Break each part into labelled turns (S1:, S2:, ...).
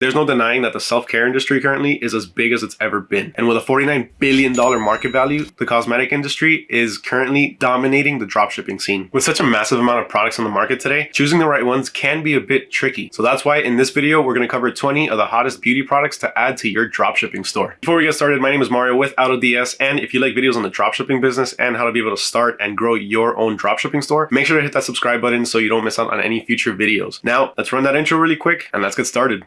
S1: There's no denying that the self-care industry currently is as big as it's ever been. And with a $49 billion market value, the cosmetic industry is currently dominating the dropshipping scene. With such a massive amount of products on the market today, choosing the right ones can be a bit tricky. So that's why in this video, we're going to cover 20 of the hottest beauty products to add to your dropshipping store. Before we get started, my name is Mario with AutoDS. And if you like videos on the dropshipping business and how to be able to start and grow your own dropshipping store, make sure to hit that subscribe button so you don't miss out on any future videos. Now, let's run that intro really quick and let's get started.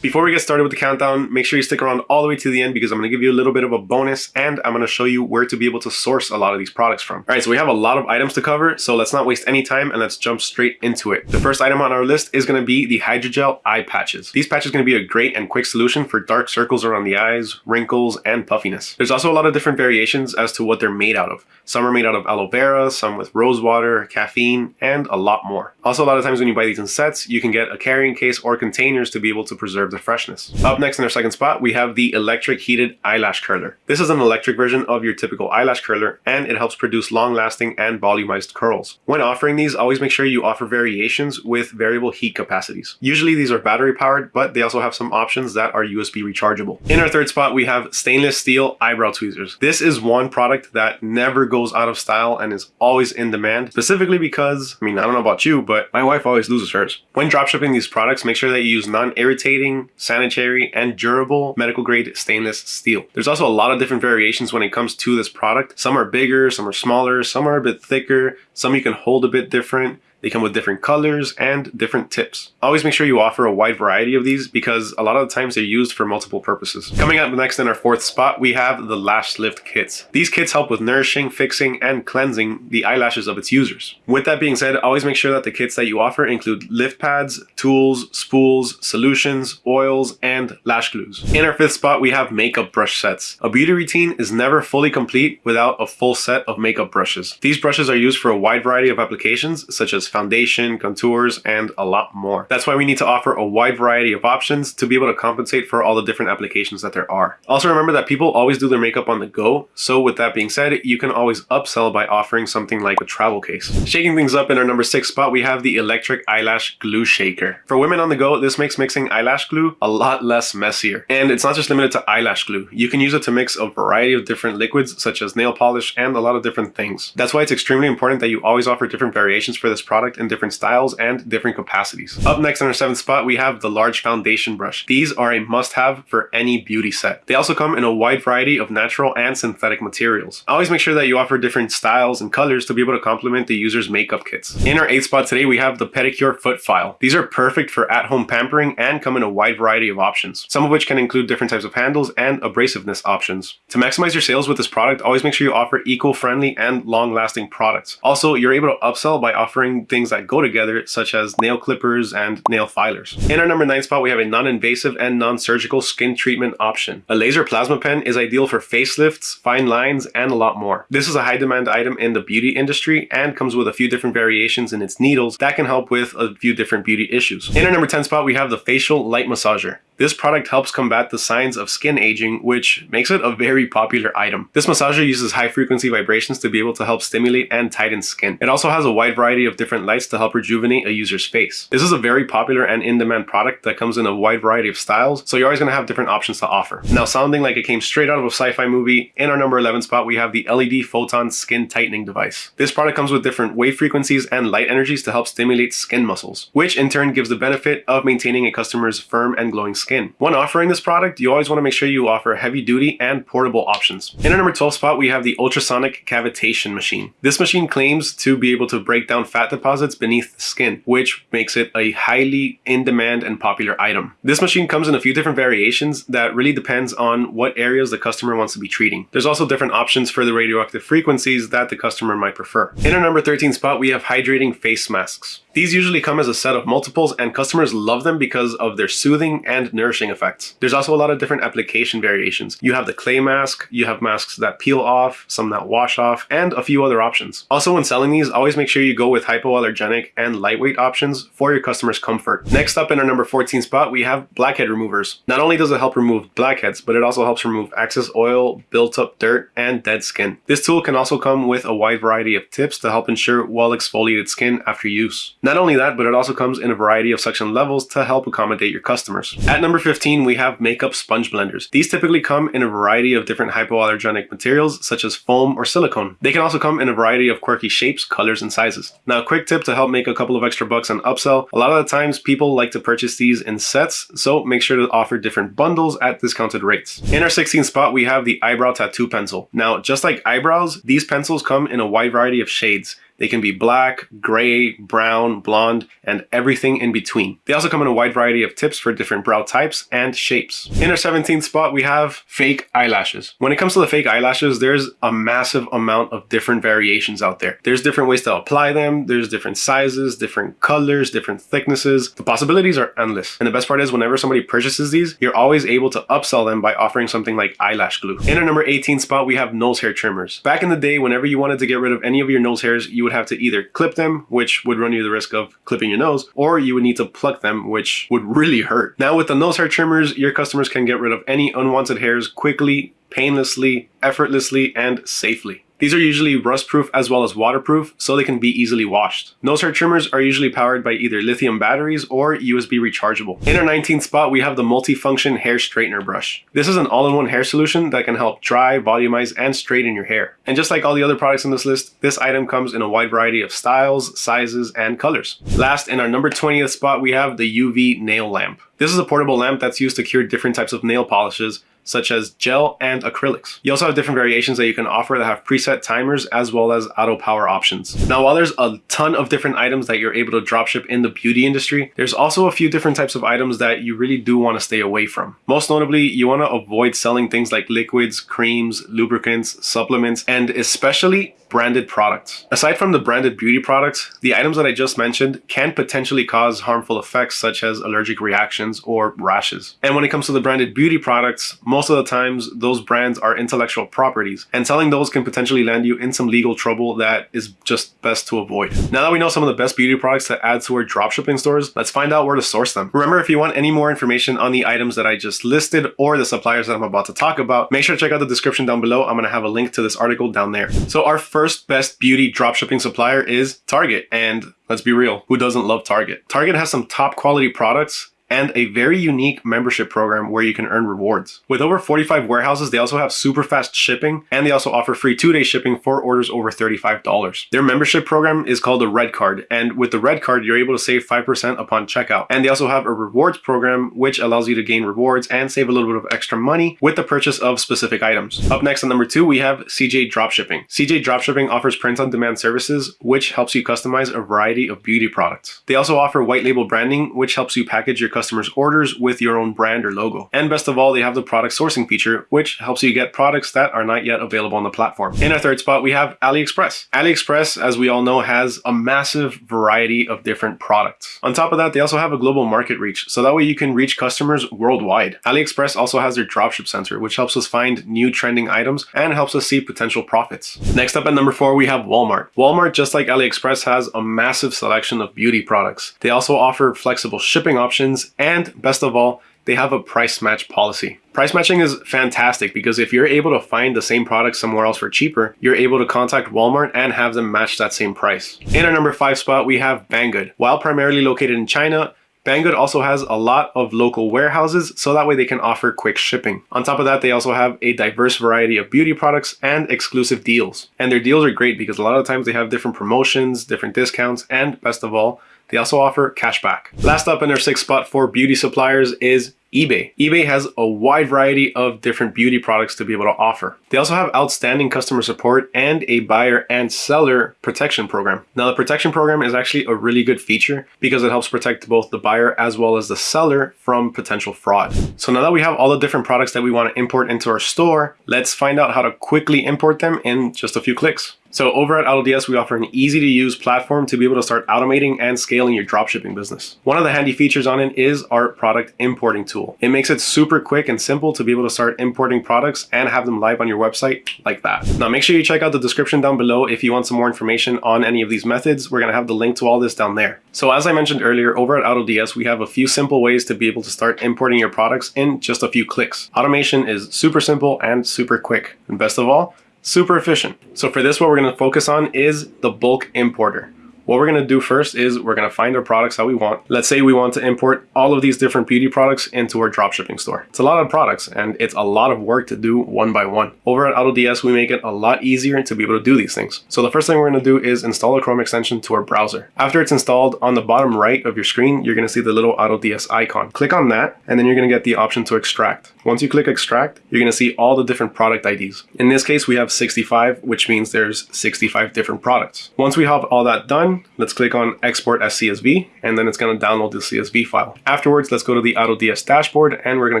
S1: Before we get started with the countdown, make sure you stick around all the way to the end because I'm going to give you a little bit of a bonus and I'm going to show you where to be able to source a lot of these products from. All right, so we have a lot of items to cover, so let's not waste any time and let's jump straight into it. The first item on our list is going to be the Hydrogel Eye Patches. These patches are going to be a great and quick solution for dark circles around the eyes, wrinkles, and puffiness. There's also a lot of different variations as to what they're made out of. Some are made out of aloe vera, some with rose water, caffeine, and a lot more. Also, a lot of times when you buy these in sets, you can get a carrying case or containers to be able to preserve preserve freshness. Up next in our second spot, we have the electric heated eyelash curler. This is an electric version of your typical eyelash curler and it helps produce long lasting and volumized curls. When offering these, always make sure you offer variations with variable heat capacities. Usually these are battery powered, but they also have some options that are USB rechargeable. In our third spot, we have stainless steel eyebrow tweezers. This is one product that never goes out of style and is always in demand, specifically because, I mean, I don't know about you, but my wife always loses hers. When dropshipping these products, make sure that you use non-irritating sanitary, and durable medical grade stainless steel. There's also a lot of different variations when it comes to this product. Some are bigger, some are smaller, some are a bit thicker, some you can hold a bit different. They come with different colors and different tips. Always make sure you offer a wide variety of these because a lot of the times they're used for multiple purposes. Coming up next in our fourth spot, we have the Lash Lift Kits. These kits help with nourishing, fixing, and cleansing the eyelashes of its users. With that being said, always make sure that the kits that you offer include lift pads, tools, spools, solutions, oils, and lash glues. In our fifth spot, we have makeup brush sets. A beauty routine is never fully complete without a full set of makeup brushes. These brushes are used for a wide variety of applications such as foundation, contours, and a lot more. That's why we need to offer a wide variety of options to be able to compensate for all the different applications that there are. Also remember that people always do their makeup on the go, so with that being said, you can always upsell by offering something like a travel case. Shaking things up in our number six spot, we have the electric eyelash glue shaker. For women on the go, this makes mixing eyelash glue a lot less messier. And it's not just limited to eyelash glue. You can use it to mix a variety of different liquids such as nail polish and a lot of different things. That's why it's extremely important that you always offer different variations for this product product in different styles and different capacities. Up next on our seventh spot, we have the large foundation brush. These are a must-have for any beauty set. They also come in a wide variety of natural and synthetic materials. Always make sure that you offer different styles and colors to be able to complement the user's makeup kits. In our eighth spot today, we have the pedicure foot file. These are perfect for at-home pampering and come in a wide variety of options, some of which can include different types of handles and abrasiveness options. To maximize your sales with this product, always make sure you offer eco-friendly and long-lasting products. Also, you're able to upsell by offering things that go together, such as nail clippers and nail filers. In our number 9 spot, we have a non-invasive and non-surgical skin treatment option. A laser plasma pen is ideal for facelifts, fine lines, and a lot more. This is a high demand item in the beauty industry and comes with a few different variations in its needles that can help with a few different beauty issues. In our number 10 spot, we have the facial light massager. This product helps combat the signs of skin aging, which makes it a very popular item. This massager uses high frequency vibrations to be able to help stimulate and tighten skin. It also has a wide variety of different lights to help rejuvenate a user's face. This is a very popular and in-demand product that comes in a wide variety of styles, so you're always going to have different options to offer. Now sounding like it came straight out of a sci-fi movie, in our number 11 spot we have the LED Photon Skin Tightening Device. This product comes with different wave frequencies and light energies to help stimulate skin muscles, which in turn gives the benefit of maintaining a customer's firm and glowing skin skin. When offering this product, you always want to make sure you offer heavy duty and portable options. In our number 12 spot, we have the ultrasonic cavitation machine. This machine claims to be able to break down fat deposits beneath the skin, which makes it a highly in-demand and popular item. This machine comes in a few different variations that really depends on what areas the customer wants to be treating. There's also different options for the radioactive frequencies that the customer might prefer. In our number 13 spot, we have hydrating face masks. These usually come as a set of multiples and customers love them because of their soothing and nourishing effects. There's also a lot of different application variations. You have the clay mask, you have masks that peel off, some that wash off, and a few other options. Also when selling these, always make sure you go with hypoallergenic and lightweight options for your customer's comfort. Next up in our number 14 spot, we have blackhead removers. Not only does it help remove blackheads, but it also helps remove excess oil, built up dirt, and dead skin. This tool can also come with a wide variety of tips to help ensure well exfoliated skin after use. Not only that, but it also comes in a variety of suction levels to help accommodate your customers. At number 15, we have makeup sponge blenders. These typically come in a variety of different hypoallergenic materials such as foam or silicone. They can also come in a variety of quirky shapes, colors, and sizes. Now, a quick tip to help make a couple of extra bucks on upsell. A lot of the times people like to purchase these in sets, so make sure to offer different bundles at discounted rates. In our 16th spot, we have the eyebrow tattoo pencil. Now, just like eyebrows, these pencils come in a wide variety of shades. They can be black, gray, brown, blonde, and everything in between. They also come in a wide variety of tips for different brow types and shapes. In our 17th spot, we have fake eyelashes. When it comes to the fake eyelashes, there's a massive amount of different variations out there. There's different ways to apply them. There's different sizes, different colors, different thicknesses. The possibilities are endless. And the best part is whenever somebody purchases these, you're always able to upsell them by offering something like eyelash glue. In our number 18 spot, we have nose hair trimmers. Back in the day, whenever you wanted to get rid of any of your nose hairs, you would have to either clip them, which would run you the risk of clipping your nose, or you would need to pluck them, which would really hurt. Now with the nose hair trimmers, your customers can get rid of any unwanted hairs quickly, painlessly, effortlessly, and safely. These are usually rust-proof as well as waterproof, so they can be easily washed. Nose hair trimmers are usually powered by either lithium batteries or USB rechargeable. In our 19th spot, we have the multifunction hair straightener brush. This is an all-in-one hair solution that can help dry, volumize, and straighten your hair. And just like all the other products in this list, this item comes in a wide variety of styles, sizes, and colors. Last, in our number 20th spot, we have the UV nail lamp. This is a portable lamp that's used to cure different types of nail polishes, such as gel and acrylics. You also have different variations that you can offer that have preset timers as well as auto power options. Now, while there's a ton of different items that you're able to dropship in the beauty industry, there's also a few different types of items that you really do want to stay away from. Most notably, you want to avoid selling things like liquids, creams, lubricants, supplements, and especially branded products. Aside from the branded beauty products, the items that I just mentioned can potentially cause harmful effects such as allergic reactions or rashes. And when it comes to the branded beauty products, most of the times those brands are intellectual properties and selling those can potentially land you in some legal trouble that is just best to avoid. Now that we know some of the best beauty products to add to our dropshipping stores, let's find out where to source them. Remember, if you want any more information on the items that I just listed or the suppliers that I'm about to talk about, make sure to check out the description down below. I'm going to have a link to this article down there. So our first first best beauty dropshipping supplier is Target. And let's be real, who doesn't love Target? Target has some top quality products and a very unique membership program where you can earn rewards. With over 45 warehouses, they also have super fast shipping and they also offer free two-day shipping for orders over $35. Their membership program is called the Red Card and with the Red Card, you're able to save 5% upon checkout. And they also have a rewards program which allows you to gain rewards and save a little bit of extra money with the purchase of specific items. Up next on number two, we have CJ Dropshipping. CJ Dropshipping offers print-on-demand services which helps you customize a variety of beauty products. They also offer white label branding which helps you package your customers' orders with your own brand or logo. And best of all, they have the product sourcing feature, which helps you get products that are not yet available on the platform. In our third spot, we have AliExpress. AliExpress, as we all know, has a massive variety of different products. On top of that, they also have a global market reach, so that way you can reach customers worldwide. AliExpress also has their dropship center, which helps us find new trending items and helps us see potential profits. Next up at number four, we have Walmart. Walmart, just like AliExpress, has a massive selection of beauty products. They also offer flexible shipping options and best of all, they have a price match policy. Price matching is fantastic because if you're able to find the same product somewhere else for cheaper, you're able to contact Walmart and have them match that same price. In our number five spot, we have Banggood. While primarily located in China, Banggood also has a lot of local warehouses, so that way they can offer quick shipping. On top of that, they also have a diverse variety of beauty products and exclusive deals. And their deals are great because a lot of times they have different promotions, different discounts, and best of all, they also offer cashback. Last up in our sixth spot for beauty suppliers is eBay. eBay has a wide variety of different beauty products to be able to offer. They also have outstanding customer support and a buyer and seller protection program. Now the protection program is actually a really good feature because it helps protect both the buyer as well as the seller from potential fraud. So now that we have all the different products that we want to import into our store, let's find out how to quickly import them in just a few clicks. So over at AutoDS, we offer an easy to use platform to be able to start automating and scaling your dropshipping business. One of the handy features on it is our product importing tool. It makes it super quick and simple to be able to start importing products and have them live on your website like that. Now make sure you check out the description down below if you want some more information on any of these methods. We're going to have the link to all this down there. So as I mentioned earlier, over at AutoDS, we have a few simple ways to be able to start importing your products in just a few clicks. Automation is super simple and super quick. And best of all, super efficient. So for this, what we're going to focus on is the bulk importer. What we're to do first is we're to find our products that we want. Let's say we want to import all of these different beauty products into our dropshipping store. It's a lot of products and it's a lot of work to do one by one. Over at AutoDS, we make it a lot easier to be able to do these things. So the first thing we're going to do is install a Chrome extension to our browser. After it's installed, on the bottom right of your screen, you're going to see the little AutoDS icon. Click on that and then you're going to get the option to extract. Once you click extract, you're going to see all the different product IDs. In this case, we have 65, which means there's 65 different products. Once we have all that done, let's click on export as CSV, and then it's going to download the CSV file. Afterwards, let's go to the AutoDS dashboard and we're going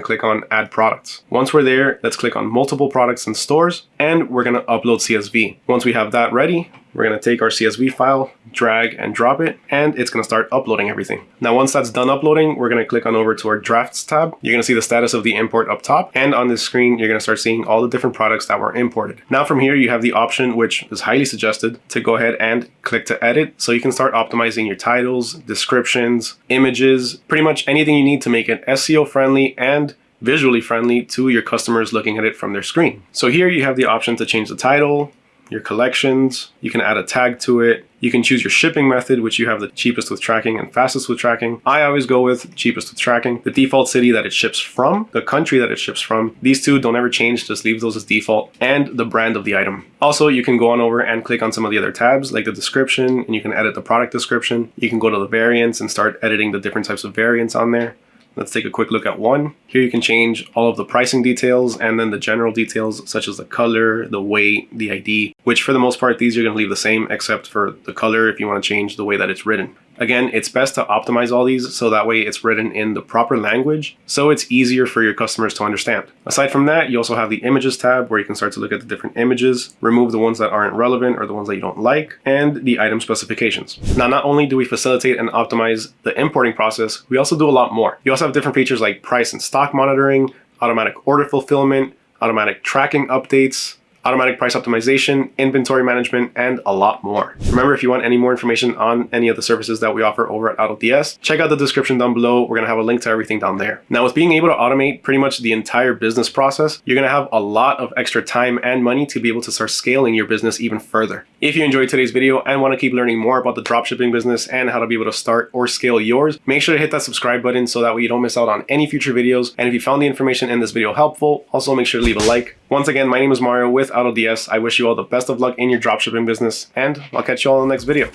S1: to click on add products. Once we're there, let's click on multiple products and stores, and we're going to upload CSV. Once we have that ready, we're going to take our CSV file, drag and drop it, and it's going to start uploading everything. Now, once that's done uploading, we're going to click on over to our drafts tab. You're going to see the status of the import up top. And on this screen, you're going to start seeing all the different products that were imported. Now from here, you have the option, which is highly suggested, to go ahead and click to edit. So you can start optimizing your titles, descriptions, images, pretty much anything you need to make it SEO friendly and visually friendly to your customers looking at it from their screen. So here you have the option to change the title, your collections. You can add a tag to it. You can choose your shipping method, which you have the cheapest with tracking and fastest with tracking. I always go with cheapest with tracking. The default city that it ships from, the country that it ships from. These two don't ever change, just leave those as default. And the brand of the item. Also, you can go on over and click on some of the other tabs, like the description, and you can edit the product description. You can go to the variants and start editing the different types of variants on there. Let's take a quick look at one. Here you can change all of the pricing details and then the general details such as the color, the weight, the ID, which for the most part, these you're going to leave the same except for the color if you want to change the way that it's written. Again, it's best to optimize all these so that way it's written in the proper language so it's easier for your customers to understand. Aside from that, you also have the images tab where you can start to look at the different images, remove the ones that aren't relevant or the ones that you don't like, and the item specifications. Now, not only do we facilitate and optimize the importing process, we also do a lot more. You also have different features like price and stock monitoring, automatic order fulfillment, automatic tracking updates, automatic price optimization, inventory management, and a lot more. Remember, if you want any more information on any of the services that we offer over at AutoDS, check out the description down below. We're gonna have a link to everything down there. Now, with being able to automate pretty much the entire business process, you're gonna have a lot of extra time and money to be able to start scaling your business even further. If you enjoyed today's video and wanna keep learning more about the dropshipping business and how to be able to start or scale yours, make sure to hit that subscribe button so that way you don't miss out on any future videos. And if you found the information in this video helpful, also make sure to leave a like. Once again, my name is Mario with AutoDS. I wish you all the best of luck in your dropshipping business, and I'll catch you all in the next video.